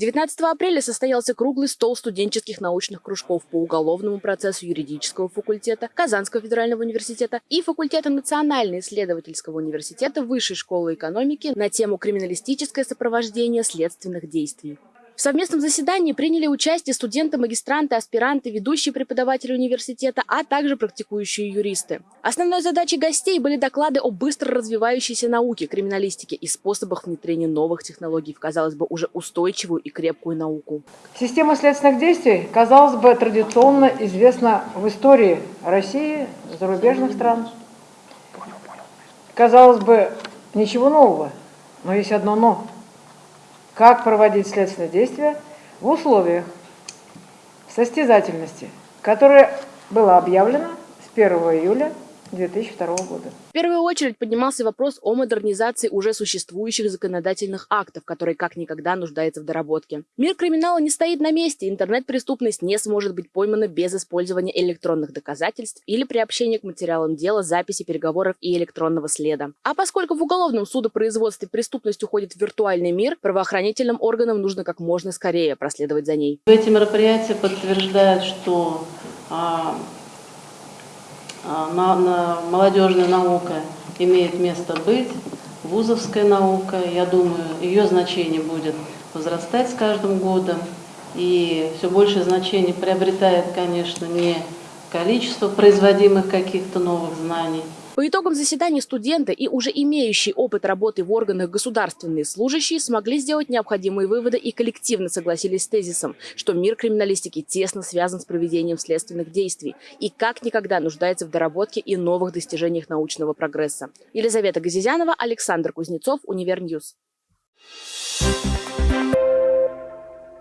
19 апреля состоялся круглый стол студенческих научных кружков по уголовному процессу юридического факультета Казанского федерального университета и факультета Национально-исследовательского университета Высшей школы экономики на тему «Криминалистическое сопровождение следственных действий». В совместном заседании приняли участие студенты, магистранты, аспиранты, ведущие преподаватели университета, а также практикующие юристы. Основной задачей гостей были доклады о быстро развивающейся науке, криминалистике и способах внедрения новых технологий в, казалось бы, уже устойчивую и крепкую науку. Система следственных действий, казалось бы, традиционно известна в истории России, зарубежных стран. Казалось бы, ничего нового, но есть одно «но» как проводить следственные действия в условиях состязательности, которая была объявлена с 1 июля 2002 года. В первую очередь поднимался вопрос о модернизации уже существующих законодательных актов, которые как никогда нуждаются в доработке. Мир криминала не стоит на месте, интернет-преступность не сможет быть поймана без использования электронных доказательств или приобщения к материалам дела, записи переговоров и электронного следа. А поскольку в уголовном судопроизводстве преступность уходит в виртуальный мир, правоохранительным органам нужно как можно скорее проследовать за ней. Эти мероприятия подтверждают, что а, молодежная наука имеет место быть, вузовская наука, я думаю, ее значение будет возрастать с каждым годом, и все большее значение приобретает, конечно, не количество производимых каких-то новых знаний, по итогам заседания студенты и уже имеющие опыт работы в органах государственные служащие смогли сделать необходимые выводы и коллективно согласились с тезисом, что мир криминалистики тесно связан с проведением следственных действий и как никогда нуждается в доработке и новых достижениях научного прогресса. Елизавета Газизянова, Александр Кузнецов, Универ News.